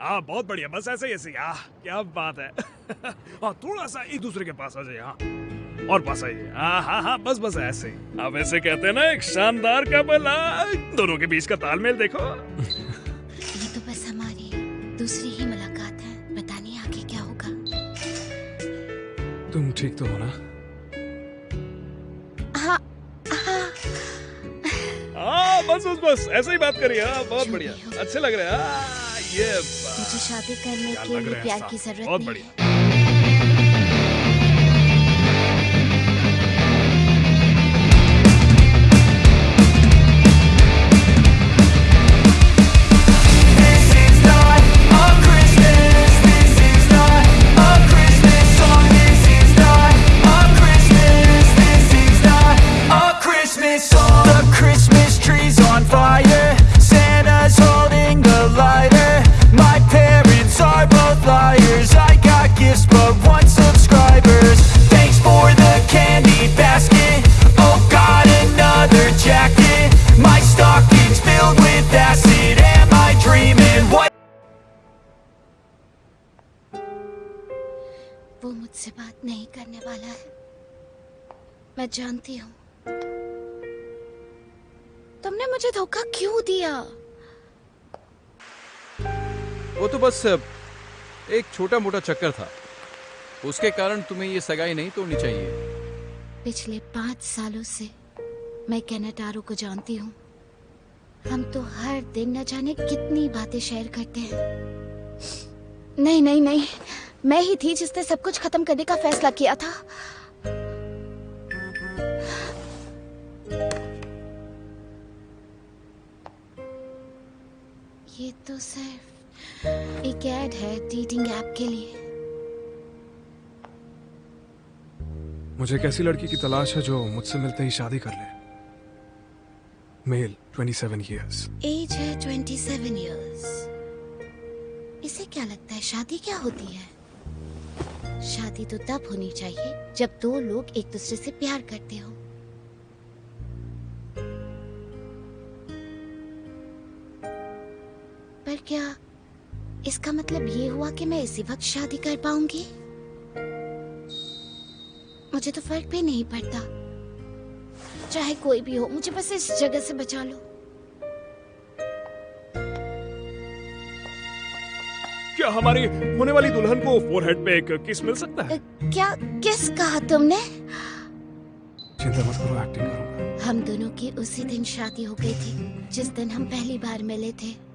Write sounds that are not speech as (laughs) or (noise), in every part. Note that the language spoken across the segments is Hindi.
हाँ बहुत बढ़िया। बस ऐसे ही ऐसे ही क्या बात है। (laughs) हाँ थोड़ा सा एक दूसरे के पास आ जाइए हाँ। और पास आइए। हाँ हाँ हाँ बस बस ऐसे ही। आप ऐसे कहते हैं ना एक शानदार कपल हाँ, दोनों के बीच का तालमेल देखो। ये तो बस हमारी दूसरी ही मुलाकात है। पता नहीं आगे क्या होगा। तुम ठीक तो हो ना? हाँ हाँ। बस बस बस। ऐसे ही बात करिए। हाँ बहुत बढ़िया। अच्छे लग रहे हैं ये। मुझे शादी करने के लिए प्यार की ज़रूरत बहुत नहीं। बढ़िया। मैं जानती हूँ। तुमने मुझे धोखा क्यों दिया? वो तो बस एक छोटा मोटा चक्कर था। उसके कारण तुम्हें ये सगाई नहीं तोड़नी चाहिए। पिछले पाँच सालों से मैं कैनेटारो को जानती हूँ। हम तो हर दिन न जाने कितनी बातें शेयर करते हैं। नहीं नहीं नहीं। मैं ही थी जिसने सब कुछ खत्म करने का फैसला किया था। तो सिर्फ़ एक ऐड है डेटिंग ऐप के लिए। मुझे एक ऐसी लड़की की तलाश है जो मुझसे मिलते ही शादी कर ले। मेल 27 इयर्स एज है ट्वेंटी सेवन ईयर्स इसे क्या लगता है शादी क्या होती है? शादी तो तब होनी चाहिए जब दो लोग एक दूसरे से प्यार करते हो। मतलब ये हुआ कि मैं इसी वक्त शादी कर पाऊँगी? मुझे तो फ़र्क भी नहीं पड़ता। चाहे कोई भी हो मुझे बस इस जगह से बचा लो। क्या हमारी होने वाली दुल्हन को फोरहेड पे एक किस मिल सकता है? क्या किस कहा तुमने? चिंता मत करो एक्टिंग करूँगा। हम दोनों की उसी दिन शादी हो गई थी जिस दिन हम पहली बार मिले थे।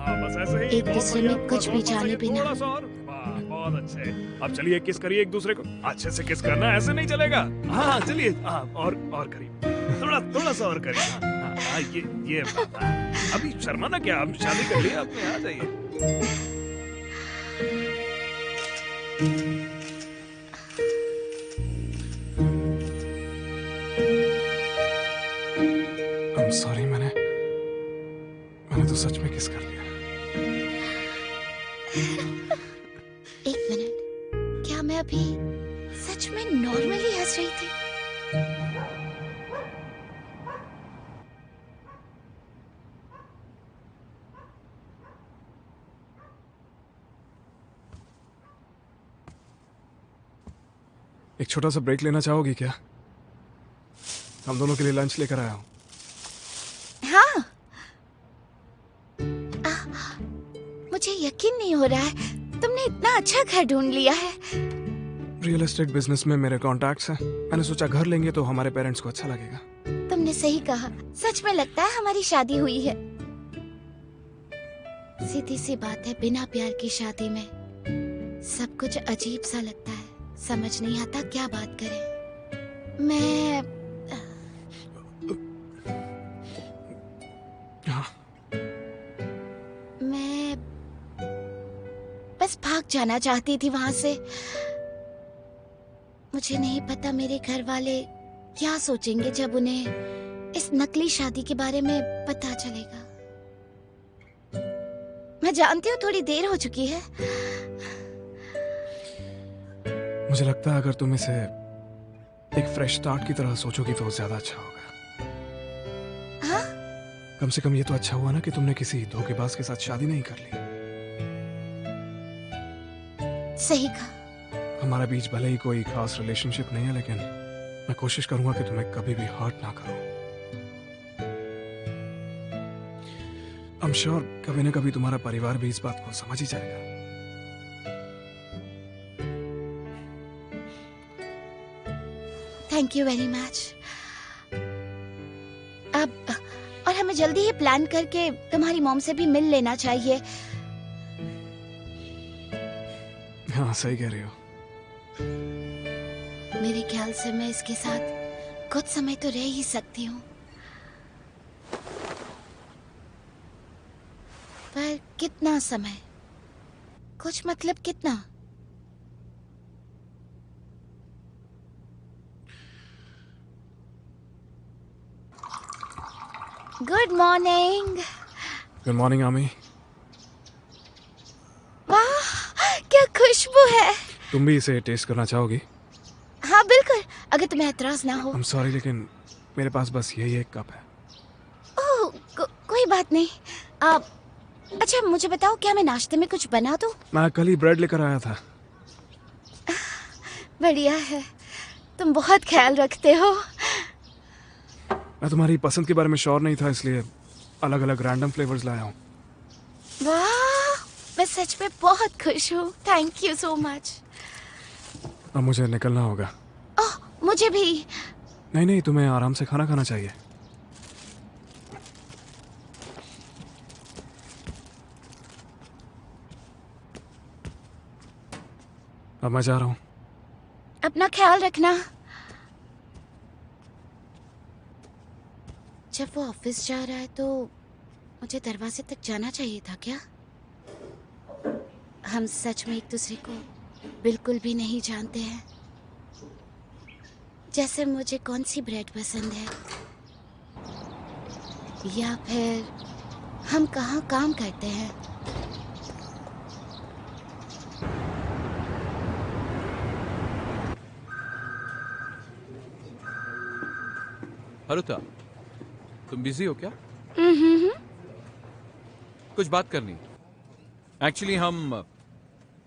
एक दूसरे में कुछ भी जाने बिना। बहुत अच्छे। अब चलिए किस करिए एक दूसरे को। अच्छे से किस करना ऐसे नहीं चलेगा। हाँ हाँ, चलिए। हाँ और और करिए। थोड़ा थोड़ा सा और करिए। हाँ, हाँ, हाँ ये ये अभी शर्मा ना क्या शादी कर लिए आपने? आ जाइए। एक छोटा सा ब्रेक लेना चाहोगी क्या? हम दोनों के लिए लंच लेकर आया हूँ। हाँ। आ, मुझे यकीन नहीं हो रहा है तुमने इतना अच्छा घर ढूंढ लिया है। रियल एस्टेट बिज़नेस में मेरे कॉन्टैक्ट्स हैं। मैंने सोचा घर लेंगे तो हमारे पेरेंट्स को अच्छा लगेगा। तुमने सही कहा। सच में लगता है हमारी शादी हुई है। सीधी सी बात है बिना प्यार की शादी में सब कुछ अजीब सा लगता है। समझ नहीं आता क्या बात करें। मैं हाँ। मैं बस भाग जाना चाहती थी वहाँ से। मुझे नहीं पता मेरे घर वाले क्या सोचेंगे जब उन्हें इस नकली शादी के बारे में पता चलेगा। मैं जानती हूँ थोड़ी देर हो चुकी है। मुझे लगता है अगर तुम इसे एक फ्रेश स्टार्ट की तरह सोचोगी तो ज़्यादा अच्छा होगा। हाँ? कम से कम ये तो अच्छा हुआ ना कि तुमने किसी धोखेबाज के साथ शादी नहीं कर ली। सही कहा। हमारे बीच भले ही कोई खास रिलेशनशिप नहीं है लेकिन मैं कोशिश करूँगा कि तुम्हें कभी भी हर्ट ना करूँ। I'm sure कभी ना कभी तुम्हारा परिवार भी इस बात को समझ ही जाएगा। थैंक यू वेरी मच अब और हमें जल्दी ही प्लान करके तुम्हारी मॉम से भी मिल लेना चाहिए। हाँ सही कह रही हो। मेरे ख्याल से मैं इसके साथ कुछ समय तो रह ही सकती हूँ। पर कितना समय? कुछ मतलब कितना? गुड मॉर्निंग गुड मॉर्निंग आमी वाह क्या खुशबू है। तुम भी इसे टेस्ट करना चाहोगी? हाँ बिल्कुल। अगर तुम्हें एतराज़ ना हो। I'm सॉरी लेकिन मेरे पास बस यही एक कप है। ओह को, कोई बात नहीं। आप अच्छा मुझे बताओ क्या मैं नाश्ते में कुछ बना दूँ? मैं कल ही ब्रेड लेकर आया था। बढ़िया है। तुम बहुत ख्याल रखते हो। मैं तुम्हारी पसंद के बारे में श्योर नहीं था इसलिए अलग अलग रैंडम फ्लेवर्स लाया हूँ। वाह मैं सच में बहुत खुश हूँ। थैंक यू सो मच अब मुझे निकलना होगा। ओह मुझे भी। नहीं नहीं तुम्हें आराम से खाना खाना चाहिए। अब मैं जा रहा हूँ। अपना ख्याल रखना। जब वो ऑफ़िस जा रहा है तो मुझे दरवाजे तक जाना चाहिए था क्या? हम सच में एक दूसरे को बिल्कुल भी नहीं जानते हैं। जैसे मुझे कौन सी ब्रेड पसंद है? या फिर हम कहाँ काम करते हैं? हरुता तुम बिज़ी हो क्या? कुछ बात करनी। एक्चुअली हम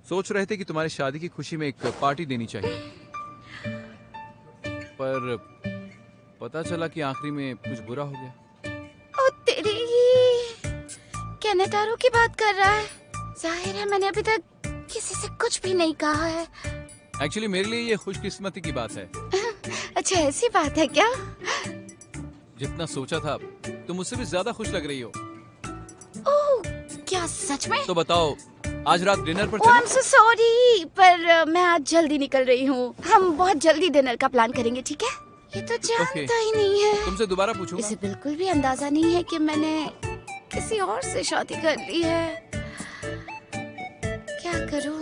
सोच रहे थे कि तुम्हारी शादी की खुशी में एक पार्टी देनी चाहिए। पर पता चला कि आखिरी में कुछ बुरा हो गया। ओ तेरी की बात कर रहा है। ज़ाहिर है मैंने अभी तक किसी से कुछ भी नहीं कहा है। एक्चुअली मेरे लिए ये खुशकिस्मती की बात है। (laughs) अच्छा ऐसी बात है क्या? जितना सोचा था तुम मुझसे भी ज़्यादा खुश लग रही हो। ओह क्या सच में? तो बताओ आज रात डिनर पर आई एम सो सॉरी पर मैं आज जल्दी निकल रही हूँ। हम बहुत जल्दी डिनर का प्लान करेंगे ठीक है? ये तो जानता ही नहीं है। तुमसे दोबारा पूछूँगा। इसे बिल्कुल भी अंदाज़ा नहीं है कि मैंने किसी और से शादी कर ली है। क्या करूँ?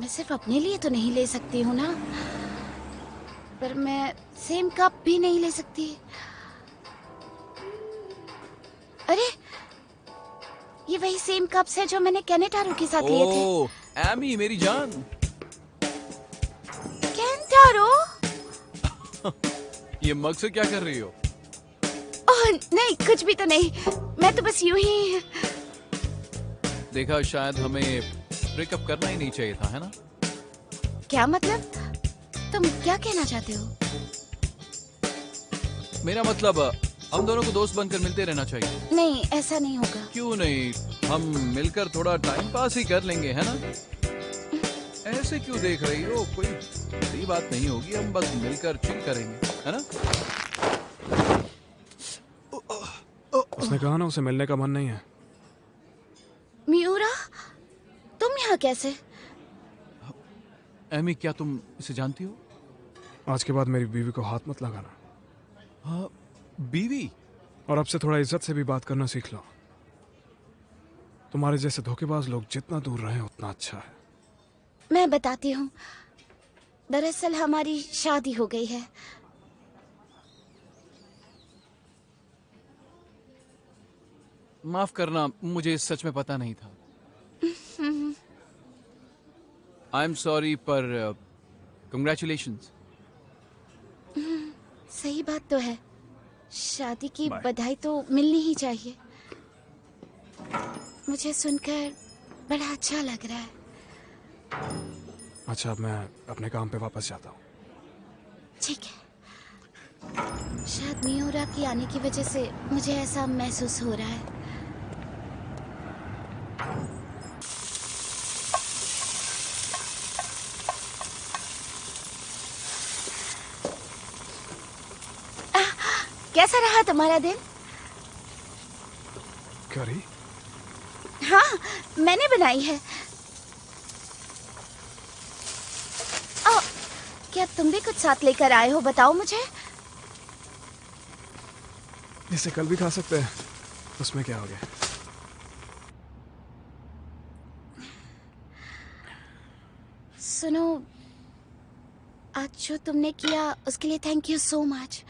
मैं सिर्फ़ अपने लिए तो नहीं ले सकती हूँ ना? पर मैं सेम कप भी नहीं ले सकती। अरे ये वही सेम कप्स है जो मैंने कैनेटारो के साथ लिए थे। एमी मेरी जान। कैनेटारो? (laughs) ये मग से क्या कर रही हो? ओह नहीं कुछ भी तो नहीं। मैं तो बस यूँ ही देखा शायद हमें ब्रेकअप करना ही नहीं चाहिए था है ना? क्या मतलब? तुम क्या कहना चाहते हो? मेरा मतलब हम दोनों को दोस्त बनकर मिलते रहना चाहिए। नहीं ऐसा नहीं होगा। क्यों नहीं? हम मिलकर थोड़ा टाइम पास ही कर लेंगे है ना? ऐसे क्यों देख रही हो? कोई बड़ी बात नहीं होगी हम बस मिलकर चिल करेंगे है ना? उसने कहा ना उसे मिलने का मन नहीं है। मियूरा तुम यहाँ कैसे? एमी क्या तुम इसे जानती हो? आज के बाद मेरी बीवी को हाथ मत लगाना। हाँ बीवी? और अब से थोड़ा इज़्ज़त से भी बात करना सीख लो। तुम्हारे जैसे धोखेबाज लोग जितना दूर रहे उतना अच्छा है। मैं बताती हूँ। दरअसल हमारी शादी हो गई है। माफ़ करना मुझे सच में पता नहीं था। आई एम सॉरी पर कंग्रेचुलेशन सही बात तो है। शादी की बधाई तो मिलनी ही चाहिए। मुझे सुनकर बड़ा अच्छा लग रहा है। अच्छा अब मैं अपने काम पे वापस जाता हूँ। ठीक है। शायद मियोरा की आने की वजह से मुझे ऐसा महसूस हो रहा है आह, कैसा रहा तुम्हारा दिन? करी? हाँ मैंने बनाई है। ओ, क्या तुम भी कुछ साथ लेकर आए हो बताओ मुझे? इसे कल भी खा सकते हैं। उसमें क्या हो गया? सुनो आज जो तुमने किया उसके लिए थैंक यू सो मच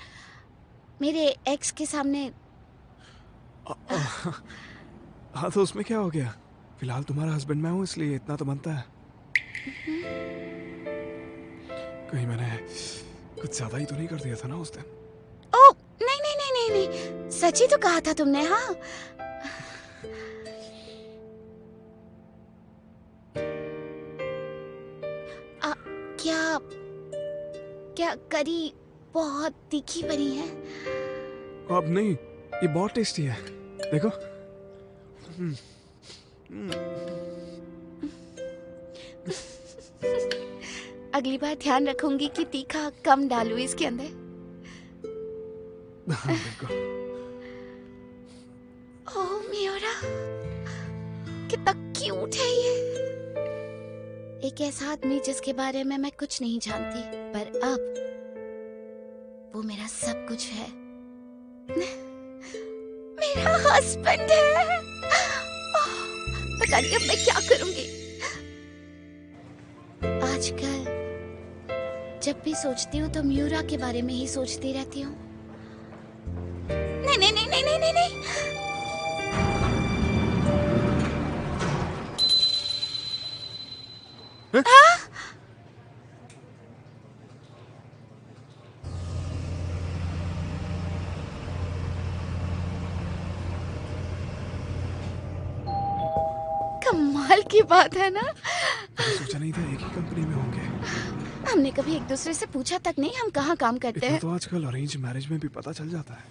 मेरे एक्स के सामने। हाँ तो उसमें क्या हो गया? फ़िलहाल तुम्हारा हस्बैंड मैं हूँ इसलिए इतना तो बनता है। कहीं मैंने कुछ ज़्यादा ही तो नहीं कर दिया था ना उस दिन? ओ नहीं नहीं नहीं नहीं नहीं। सच ही तो कहा था तुमने हाँ। (laughs) क्या क्या करी बहुत तीखी बनी है। अब नहीं ये बहुत टेस्टी है। देखो। अगली बार ध्यान रखूँगी कि तीखा कम डालू इसके अंदर। हाँ, ओह मियोरा कितना क्यूट है ये। एक ऐसा आदमी जिसके बारे में मैं कुछ नहीं जानती पर अब वो मेरा सब कुछ है। मेरा हस्बैंड है। पता नहीं अब मैं क्या करूँगी। आजकल जब भी सोचती हूँ तो म्यूरा के बारे में ही सोचती रहती हूँ। नहीं नहीं नहीं नहीं नहीं नहीं। नहीं बात है ना? सोचा नहीं था एक ही कंपनी में होंगे। हमने कभी एक दूसरे से पूछा तक नहीं हम कहाँ काम करते हैं। तो आजकल अरेंज मैरिज में भी पता चल जाता है।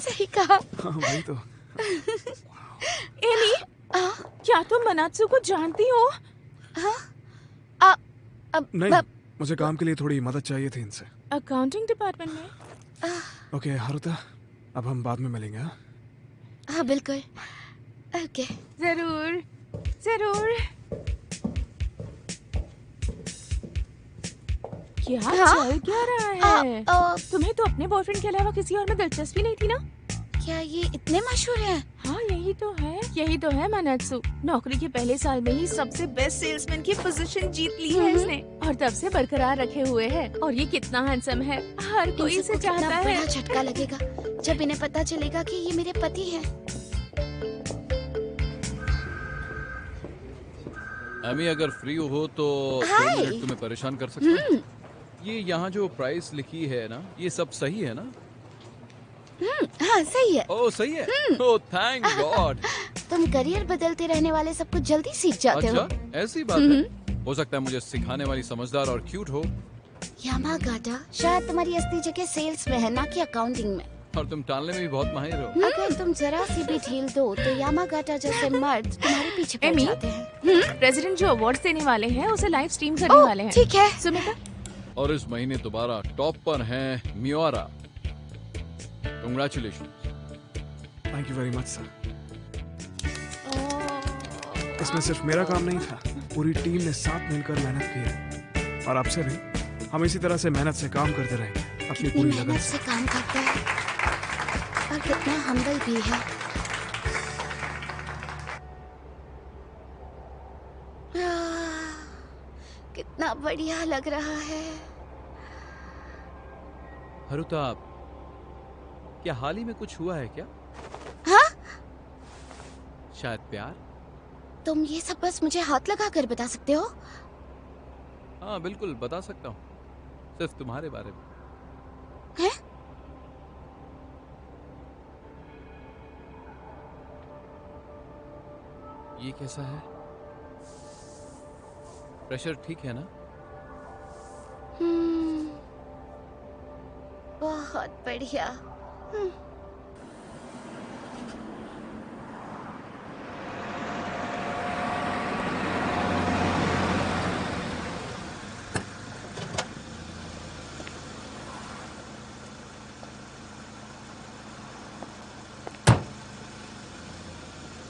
सही कहा। हाँ वही तो। (laughs) एमी? आ, क्या तुम तो मनात्सु को जानती हो? हाँ। आ, अब नहीं अब- मुझे काम के लिए थोड़ी मदद चाहिए थी इनसे। अकाउंटिंग डिपार्टमेंट में? ओके हारुता अब हम बाद में मिलेंगे हाँ? हाँ बिल्कुल। ओके ज़रूर। ज़रूर। क्या हाँ? चल क्या रहा है आ, आ, तुम्हें तो अपने बॉयफ्रेंड के अलावा किसी और में दिलचस्पी नहीं थी ना? क्या ये इतने मशहूर है? हाँ यही तो है यही तो है मनात्सु। नौकरी के पहले साल में ही सबसे बेस्ट सेल्समैन की पोजीशन जीत ली है हम्म। इसने। और तब से बरकरार रखे हुए है। और ये कितना हैंडसम है। हर कोई इसे चाहता है। झटका लगेगा जब इन्हें पता चलेगा कि ये मेरे पति हैं। एमी अगर फ्री हो तो दो। मिनट तुम्हें परेशान कर सकता हूँ। ये यहाँ जो प्राइस लिखी है ना ये सब सही है ना? हम्म, हाँ सही है। ओ सही है? ओ थैंक गॉड तुम करियर बदलते रहने वाले सब कुछ जल्दी सीख जाते अच्छा, हो। अच्छा ऐसी बात है। हो सकता है मुझे सिखाने वाली समझदार और क्यूट हो। यामागाटा शायद तुम्हारी असली जगह सेल्स में है ना कि अकाउंटिंग में। और तुम टालने में भी बहुत माहिर हो। अगर तुम जरा सी भी ढील दो तो यामागाटा जैसे मर्द तुम्हारे पीछे पड़ जाते हैं। प्रेसिडेंट जो अवार्ड देने वाले हैं उसे लाइव स्ट्रीम करने वाले हैं। ठीक है। सुमिता? और इस महीने दोबारा टॉप पर हैं मियोरा। Congratulation thank you very much sir इसमें सिर्फ़ मेरा काम नहीं था। पूरी टीम ने साथ मिलकर मेहनत की है। और आपसे भी हम इसी तरह से मेहनत से काम करते रहेंगे। अपनी पूरी लगन से से। काम करता है। और कितना हम्बल भी है। कितना बढ़िया लग रहा है। हरुता क्या हाल ही में कुछ हुआ है क्या? हाँ? शायद प्यार। तुम ये सब बस मुझे हाथ लगा कर बता सकते हो? हाँ बिल्कुल बता सकता हूँ। सिर्फ़ तुम्हारे बारे में। हैं? ये कैसा है? प्रेशर ठीक है ना? हम्म, बहुत बढ़िया। हम्म,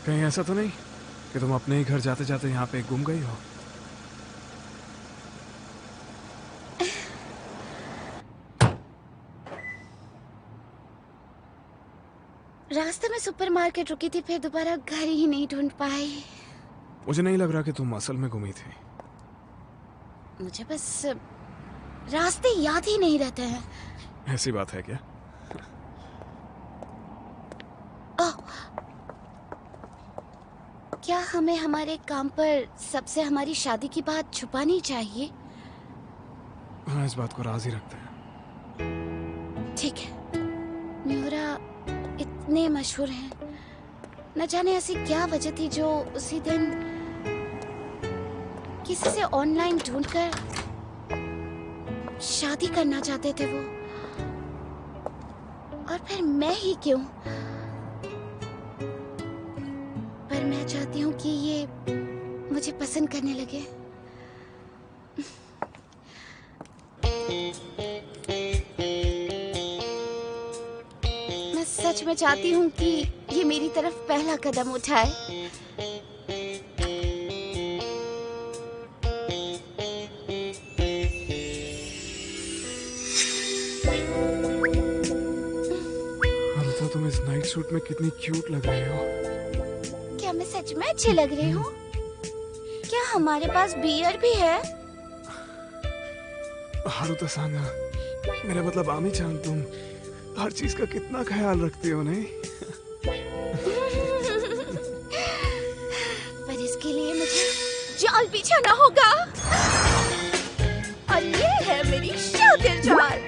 कहीं ऐसा तो नहीं? कि तुम अपने ही घर जाते जाते यहाँ पे गुम गई हो? रास्ते में सुपरमार्केट रुकी थी फिर दोबारा घर ही नहीं ढूंढ पाई। मुझे नहीं लग रहा कि तुम असल में घूमी थी। मुझे बस रास्ते याद ही नहीं रहते हैं। ऐसी बात है क्या ओह! क्या हमें हमारे काम पर सबसे हमारी शादी की बात छुपानी चाहिए? हाँ इस बात को राज रखते हैं। ठीक है। म्यूरा इतने मशहूर हैं। न जाने ऐसी क्या वजह थी जो उसी दिन किसी से ऑनलाइन ढूंढकर शादी करना चाहते थे वो? और फिर मैं ही क्यों? चाहती हूँ कि ये मुझे पसंद करने लगे। मैं सच में चाहती हूँ कि ये मेरी तरफ़ पहला कदम उठाए। तुम इस नाइट सूट में कितनी क्यूट लग रही हो। मैं अच्छी लग रही हूँ। क्या हमारे पास बियर भी है? हारुता सांगा मेरा मतलब आमी चाँद तुम हर चीज़ का कितना ख्याल रखते हो नहीं? (laughs) पर इसके लिए मुझे जाल बिछाना होगा। और ये है मेरी शातिर जाल।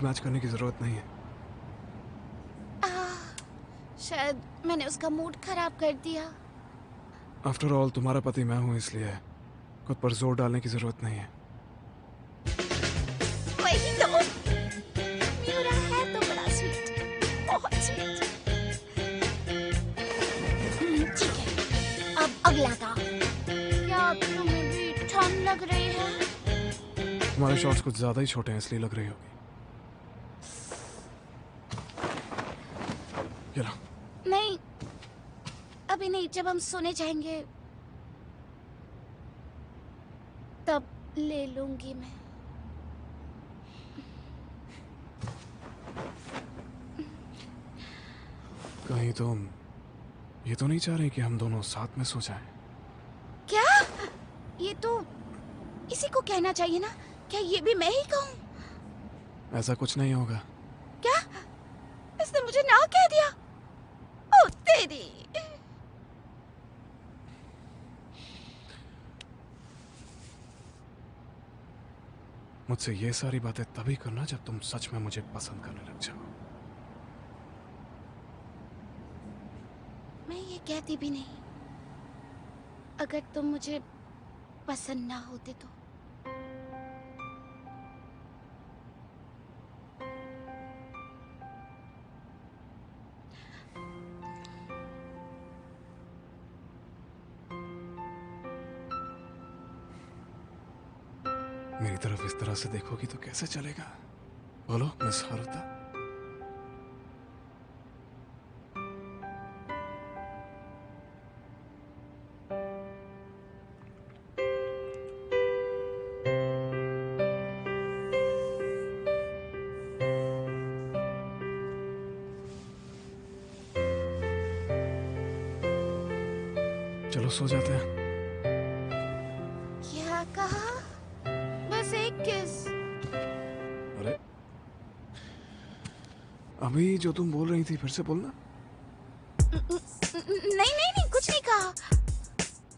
स्पीड मैच करने की ज़रूरत नहीं है। आह, शायद मैंने उसका मूड खराब कर दिया। आफ्टर ऑल तुम्हारा पति मैं हूँ इसलिए खुद पर ज़ोर डालने की ज़रूरत नहीं है। तो। तो बड़ा स्वीट बहुत स्वीट ठीक है। अब अगला काम क्या तुम्हें भी ठंड लग रही है? तुम्हारे शॉट्स कुछ ज़्यादा ही छोटे हैं इसलिए लग रही होगी ये लो नहीं अभी नहीं जब हम सोने जाएँगे तब ले लूँगी मैं। कहीं तुम ये तो नहीं चाह रही कि हम दोनों साथ में सो जाएँ। क्या? ये तो इसी को कहना चाहिए ना? क्या ये भी मैं ही कहूँ? ऐसा कुछ नहीं होगा। क्या? इसने मुझे ना कह दिया। ओ तेरी मुझसे ये सारी बातें तभी करना जब तुम सच में मुझे पसंद करने लग जाओ। मैं ये कहती भी नहीं। अगर तुम मुझे पसंद ना होते तो। मेरी तरफ़ इस तरह से देखोगी तो कैसे चलेगा? बोलो, मिस हारुता। चलो, सो जाते हैं। जो तुम बोल रही थी फिर से बोलना। नहीं नहीं नहीं कुछ नहीं कहा।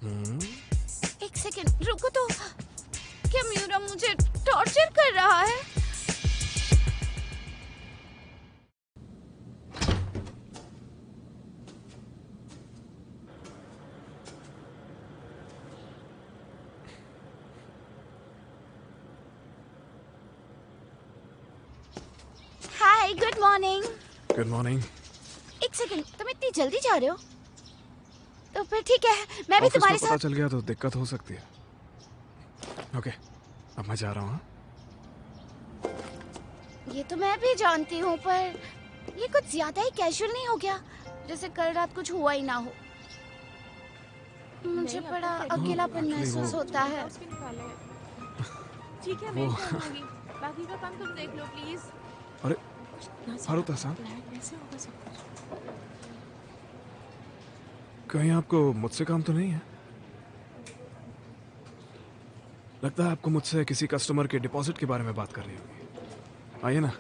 हम्म, एक सेकेंड रुको तो। क्या म्यूरा मुझे टॉर्चर कर रहा है? मॉर्निंग एक सेकंड तुम इतनी जल्दी जा रहे हो? तो फिर ठीक है मैं भी तुम्हारे साथ चल गया तो दिक्कत हो सकती है। ओके अब मैं जा रहा हूँ हाँ? ये तो मैं भी जानती हूँ पर ये कुछ ज़्यादा ही कैजुअल नहीं हो गया। जैसे कल रात कुछ हुआ ही ना हो। मुझे बड़ा तो अकेलापन महसूस होता है। हैं। ठीक है बाकी का काम तुम देख लो प्लीज़ हारुता कुछ कहीं आपको मुझसे काम तो नहीं है? लगता है आपको मुझसे किसी कस्टमर के डिपॉजिट के बारे में बात करनी होगी। आइए ना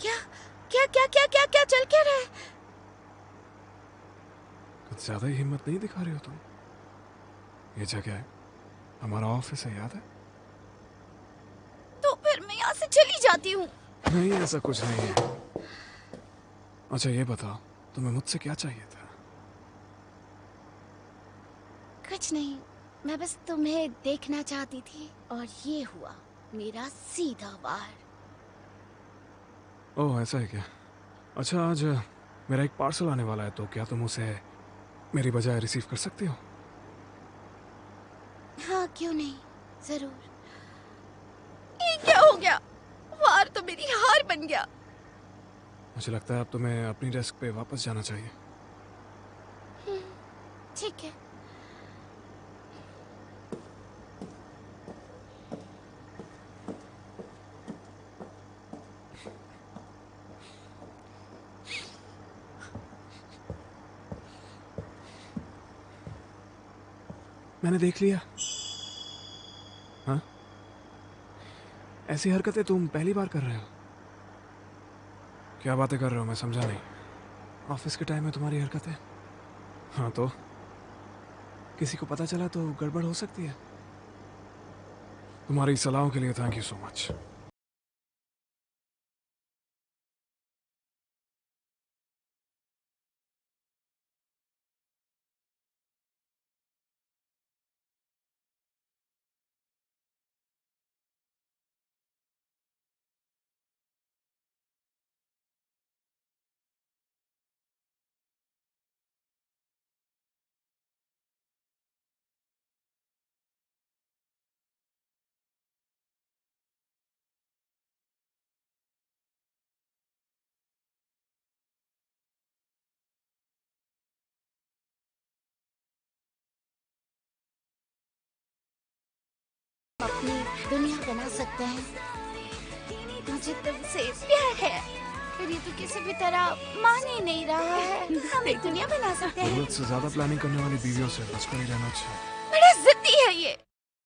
क्या क्या क्या क्या क्या क्या चल क्या रहा है कुछ ज़्यादा ही हिम्मत नहीं दिखा रही हो तुम ये जगह हमारा ऑफ़िस है याद है? तो फिर मैं यहाँ से चली जाती हूँ। नहीं ऐसा कुछ नहीं है। अच्छा ये बताओ तुम्हें मुझसे क्या चाहिए था? कुछ नहीं मैं बस तुम्हें देखना चाहती थी और ये हुआ मेरा सीधा वार। ओह ऐसा है क्या? अच्छा आज मेरा एक पार्सल आने वाला है तो क्या तुम उसे मेरी बजाय रिसीव कर सकते हो? हाँ क्यों नहीं? ज़रूर। ये क्या हो गया? वार तो मेरी हार बन गया। मुझे लगता है अब तुम्हें अपनी डेस्क पे वापस जाना चाहिए। ठीक है। मैंने देख लिया। हाँ? ऐसी हरकतें तुम पहली बार कर रहे हो? क्या बातें कर रहे हो? मैं समझा नहीं। ऑफ़िस के टाइम में तुम्हारी हरकतें। हाँ तो? किसी को पता चला तो गड़बड़ हो सकती है। तुम्हारी सलाहों के लिए थैंक यू सो मच अपनी दुनिया बना सकते हैं। मुझे तुमसे प्यार है। पर ये तो किसी भी तरह मान ही नहीं रहा है। हम एक दुनिया बना सकते हैं। ज़रूरत से ज़्यादा प्लानिंग करने वाली बीवियों से बचकर ही रहना चाहिए बड़ा जिद्दी है